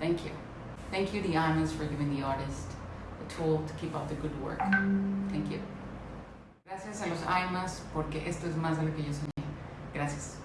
Thank you. Thank you, the IMAs, for giving the artist a tool to keep up the good work. Thank you. Gracias a los IMAs porque esto es más de lo que yo soñé. Gracias.